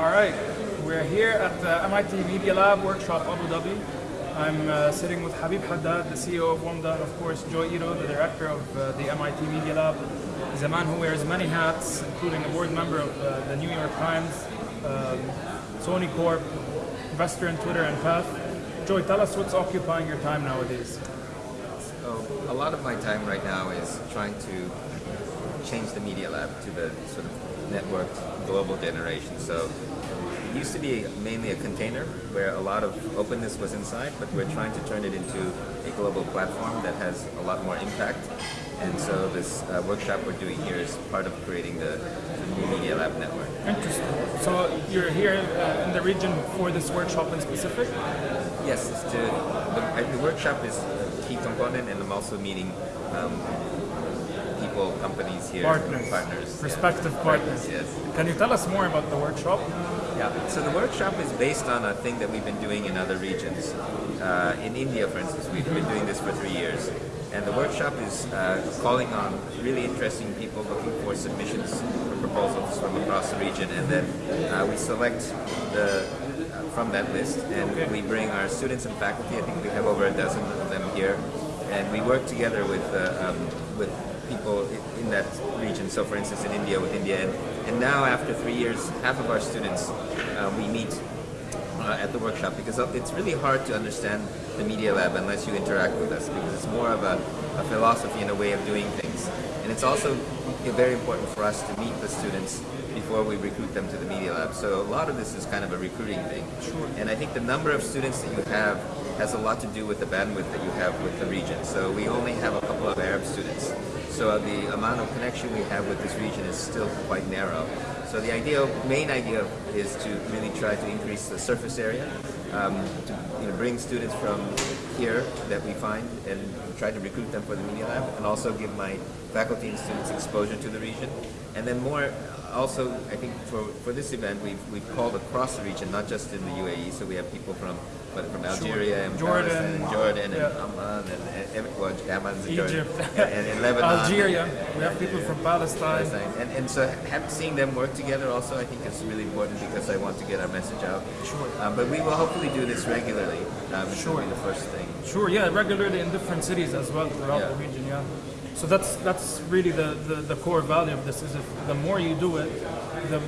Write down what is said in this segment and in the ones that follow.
All right, we're here at the MIT Media Lab Workshop Abu Dhabi. I'm uh, sitting with Habib Haddad, the CEO of WAMDA, and of course Joi Ito, the director of uh, the MIT Media Lab. He's a man who wears many hats, including a board member of uh, the New York Times, um, Sony Corp, investor in Twitter and Path. Joi, tell us what's occupying your time nowadays. So a lot of my time right now is trying to change the Media Lab to the sort of networked global generation. So it used to be mainly a container where a lot of openness was inside, but we're trying to turn it into a global platform that has a lot more impact. And so this uh, workshop we're doing here is part of creating the, the new Media Lab network. Interesting. So you're here uh, in the region for this workshop in specific? Yes, it's to, the, the workshop is a key component and I'm also meeting um, people, companies here. Partners. Partners. Prospective yeah. partners. Yes. Can you tell us more about the workshop? Yeah, so the workshop is based on a thing that we've been doing in other regions. Uh, in India, for instance, we've been doing this for three years. And the workshop is uh, calling on really interesting people looking for submissions for proposals from across the region. And then uh, we select the uh, from that list and we bring our students and faculty, I think we have over a dozen of them here, and we work together with, uh, um, with people in that region. So for instance in India with India, and, and now after three years, half of our students, uh, we meet uh, at the workshop because it's really hard to understand the Media Lab unless you interact with us because it's more of a, a philosophy and a way of doing things. And it's also very important for us to meet the students before we recruit them to the Media Lab. So a lot of this is kind of a recruiting thing. Sure. And I think the number of students that you have has a lot to do with the bandwidth that you have with the region. So we only have a couple of Arab students. So the amount of connection we have with this region is still quite narrow. So the idea, main idea is to really try to increase the surface area, um, to you know, bring students from here that we find and try to recruit them for the Media Lab, and also give my faculty and students exposure to the region. And then more, also, I think for, for this event, we've, we've called across the region, not just in the UAE, so we have people from but from Algeria and Jordan. Palestine and Jordan and Yeah. Amman and, and, and well, Amman's in Jordan, Egypt. and, and in Lebanon. Algeria. We have people from Palestine. Palestine. And, and so have, seeing them work together also I think is really important because I want to get our message out. Sure. Um, but we will hopefully do this regularly. Um, it's Sure. be the first thing. Sure, yeah, regularly in different cities as well throughout the region, yeah. So that's that's really the, the, the core value of this is if the more you do it, the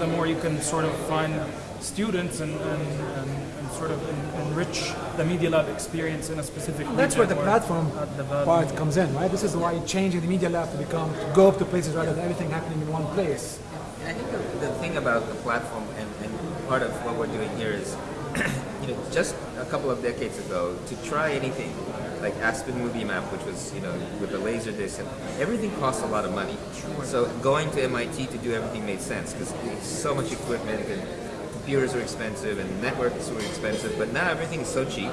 the more you can sort of find students and, and, and, and sort of en- enrich the Media Lab experience in a specific That's where the platform the part comes in, right? This is why changing the media lab to become to go up to places rather than everything happening in one place. I think the, the thing about the platform and, and part of what we're doing here is, you know, just a couple of decades ago, to try anything like Aspen Movie Map, which was, you know, with a laser disc, and everything costs a lot of money. So going to MIT to do everything made sense because so much equipment and computers were expensive and networks were expensive, but now everything is so cheap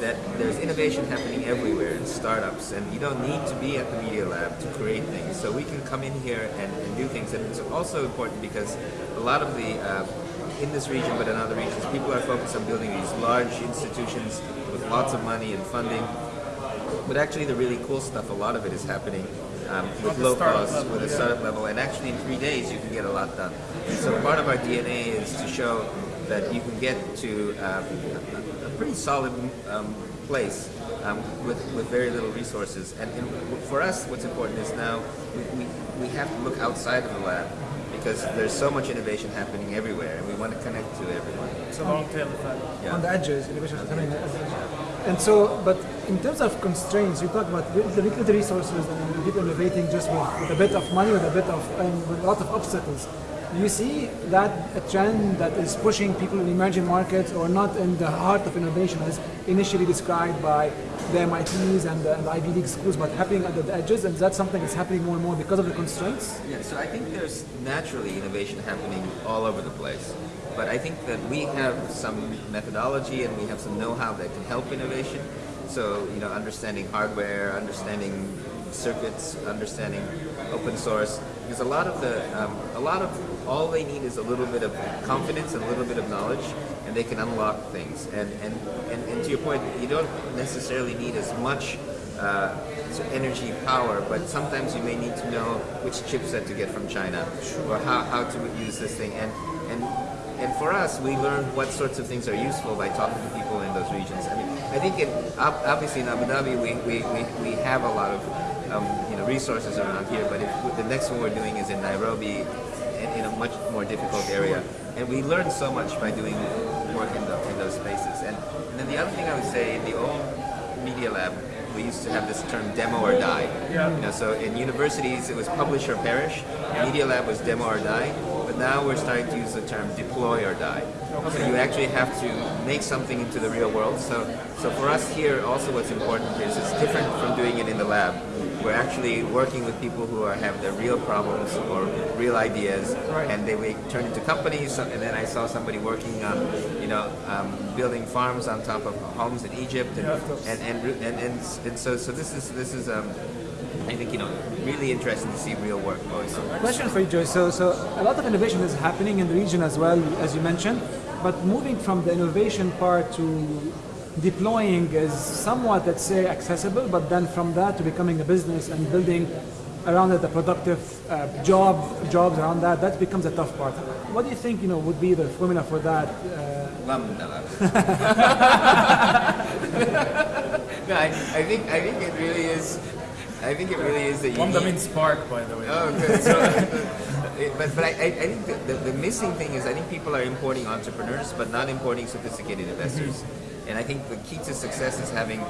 that there's innovation happening everywhere in startups and you don't need to be at the media lab to create things so we can come in here and, and do things and it's also important because a lot of the uh, in this region but in other regions. People are focused on building these large institutions with lots of money and funding. But actually the really cool stuff a lot of it is happening um, with low costs level, with a yeah. startup level. And actually in three days you can get a lot done. So part of our DNA is to show that you can get to um, a, a pretty solid um, place um, with, with very little resources. And, and for us, what's important is now we, we, we have to look outside of the lab because there's so much innovation happening everywhere and we want to connect to everyone. It's a long tail effect. Yeah. on the edges, innovation is happening on the edges. And so, but in terms of constraints, you talk about the limited resources and people innovating just with, with a bit of money, with a bit of, and with a lot of obstacles. You see that a trend that is pushing people in emerging markets or not in the heart of innovation as initially described by the MITs and the, and the Ivy League schools, but happening at the edges? And that's something that's happening more and more because of the constraints? Yeah, so I think there's naturally innovation happening all over the place. But I think that we have some methodology and we have some know-how that can help innovation. So, you know, understanding hardware, understanding circuits, understanding open source. Because a lot of the, um, a lot of, all they need is a little bit of confidence and a little bit of knowledge, and they can unlock things. And and, and, and to your point, you don't necessarily need as much uh, energy power, but sometimes you may need to know which chipset to get from China or how, how to use this thing. And, and, and for us, we learn what sorts of things are useful by talking to people in those regions. I mean, I think it, obviously in Abu Dhabi, we, we, we, we have a lot of um, you know, resources around here, but if, the next one we're doing is in Nairobi, in, in a much more difficult area. And we learn so much by doing work in, the, in those spaces. And, and then the other thing I would say, in the old Media Lab, we used to have this term demo or die. Yeah. You know, so in universities it was publish or perish. Media Lab was demo or die. But now we're starting to use the term deploy or die. So you actually have to make something into the real world. So so for us here also what's important is it's different from doing it in the lab. We're actually working with people who are, have their real problems or real ideas, Right. and they turn into companies. So- And then I saw somebody working on, you know, um, building farms on top of homes in Egypt, and Yeah. and, and, and, and, and so so this is this is um, I think you know really interesting to see real work going on. Question for you, Joi. So, so a lot of innovation is happening in the region as well, as you mentioned. But moving from the innovation part to deploying is somewhat, let's say, accessible. But then from that to becoming a business and building around it a productive uh, job, jobs around that, that becomes a tough part. What do you think, you know, would be the formula for that? Uh, no, I, I think I think it really is. I think it really is that you Wamda need- means spark, by the way. Oh, good. So, but but I, I think the, the, missing thing is I think people are importing entrepreneurs, but not importing sophisticated investors. Mm-hmm. And I think the key to success is having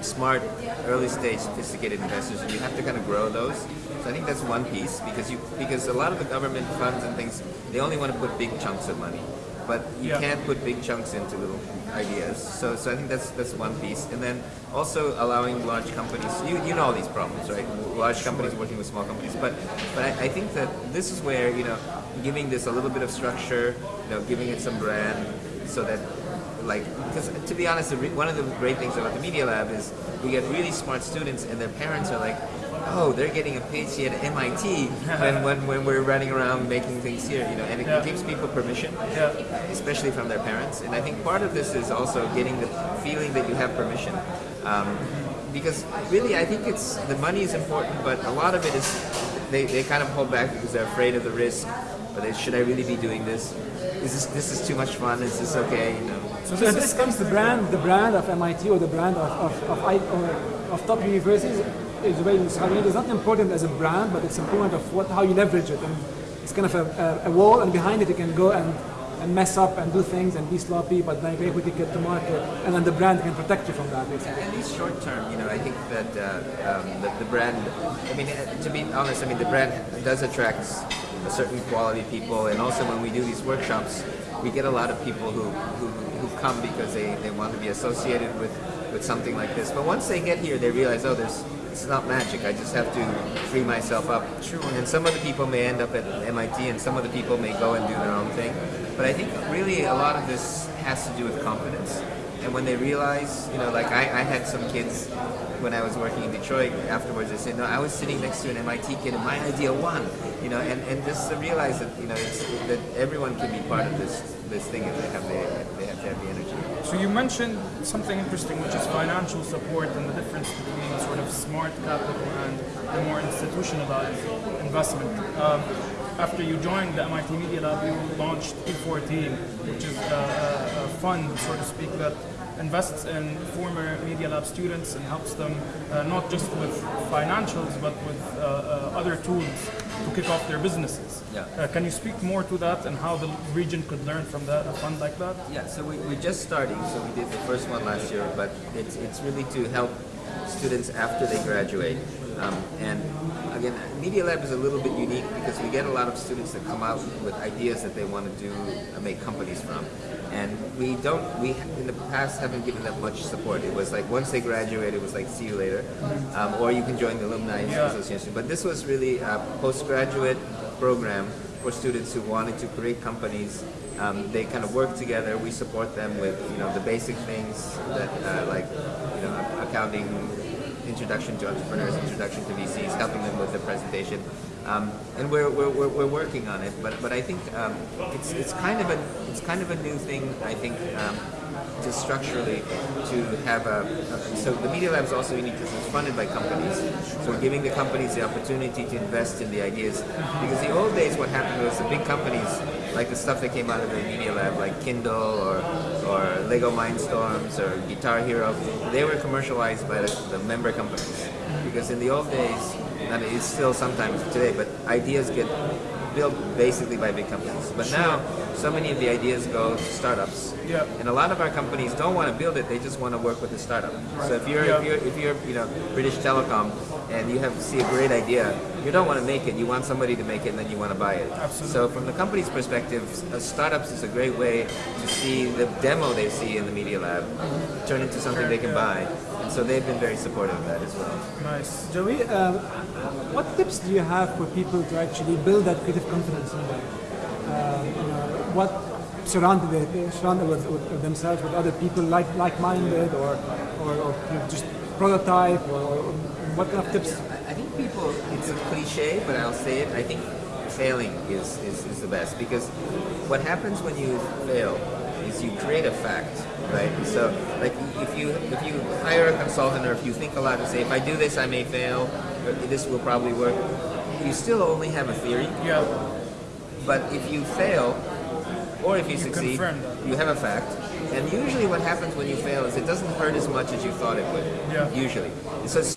smart, early stage, sophisticated investors, and you have to kind of grow those. So I think that's one piece because you because a lot of the government funds and things they only want to put big chunks of money, but you Yeah. can't put big chunks into little ideas. So so I think that's that's one piece, and then also allowing large companies. You you know all these problems, right? Large companies working with small companies, but but I, I think that this is where you know giving this a little bit of structure, you know, giving it some brand, so that like because to be honest, the re- one of the great things about the Media Lab is we get really smart students, and their parents are like. Oh, they're getting a PhD at MIT when, when, when we're running around making things here, you know, and it Yeah. gives people permission Yeah. especially from their parents. And I think part of this is also getting the feeling that you have permission. Um, because really, I think it's the money is important, but a lot of it is they, they kind of hold back because they're afraid of the risk. Or they, should I really be doing this? Is this this is too much fun? Is this okay? You know. So So this this is comes the brand, the brand of MIT or the brand of, of, of, I, of top universities is very. It's not important as a brand, but it's important of what how you leverage it. And it's kind of a, a, a wall, and behind it you can go and, and mess up and do things and be sloppy, but then you quickly get to market, and then the brand can protect you from that. Basically. At least short term, you know, I think that uh, um, the, the brand. I mean, uh, to be honest, I mean the brand does attract a certain quality people, and also when we do these workshops, we get a lot of people who who, who come because they, they want to be associated with with something like this. But once they get here, they realize, oh, there's it's not magic. I just have to free myself up. Sure. And some of the people may end up at MIT, and some of the people may go and do their own thing. But I think really a lot of this has to do with confidence. And when they realize, you know, like I, I had some kids when I was working in Detroit afterwards, they said, no, I was sitting next to an MIT kid and my idea won, you know, and, and just to realize that, you know, that everyone can be part of this this thing if they have the, they have to have the energy. So you mentioned something interesting, which is financial support and the difference between sort of smart capital and the more institutionalized investment. Um, after you joined the MIT Media Lab, you launched E14, which is a, a fund, so to speak, that invests in former Media Lab students and helps them uh, not just with financials, but with uh, uh, other tools to kick off their businesses. Yeah. Uh, can you speak more to that and how the region could learn from that, a fund like that? Yeah, so we, we're just starting. So we did the first one last year, but it's, it's really to help students after they graduate. Um, and again, Media Lab is a little bit unique because we get a lot of students that come out with ideas that they want to do, uh, make companies from. We don't, we in the past haven't given them much support. It was like once they graduate, it was like see you later, um, or you can join the alumni Yeah. association. But this was really a postgraduate program for students who wanted to create companies. Um, they kind of work together. We support them with you know the basic things that uh, like you know accounting, introduction to entrepreneurs, introduction to VCs, helping them with the presentation. Um, and we're, we're, we're, working on it, but, but I think um, it's, it's, kind of a, it's kind of a new thing, I think, um, just structurally to have a, a- so the Media Lab is also unique because it's funded by companies. So we're giving the companies the opportunity to invest in the ideas. Because the old days what happened was the big companies, like the stuff that came out of the Media Lab, like Kindle or, or Lego Mindstorms or Guitar Hero, they were commercialized by the, the member companies. Because in the old days, and it's still sometimes today, but ideas get built basically by big companies. But now, so many of the ideas go to startups. Yeah. And a lot of our companies don't want to build it; they just want to work with the startup. So if you're Yeah. if you're if you're you know British Telecom and you have to see a great idea, you don't want to make it. You want somebody to make it, and then you want to buy it. Absolutely. So from the company's perspective, uh, startups is a great way to see the demo they see in the Media Lab turn into something they can buy. And so they've been very supportive of that as well. Nice. Joi, um, what tips do you have for people to actually build that creative confidence in them? Um, you know, what surround they, they surround with, with themselves with other people like like-minded or or, or you know, just prototype or, or what kind of tips? I I think people, it's a cliche, but I'll say it. I think failing is, is, is the best because what happens when you fail is you create a fact, right? So, like, if you if you hire a consultant or if you think a lot and say, if I do this, I may fail, or this will probably work, you still only have a theory. Yeah. But if you fail, or if you, succeed, you have a fact. And usually, what happens when you fail is it doesn't hurt as much as you thought it would. Yeah. Usually, so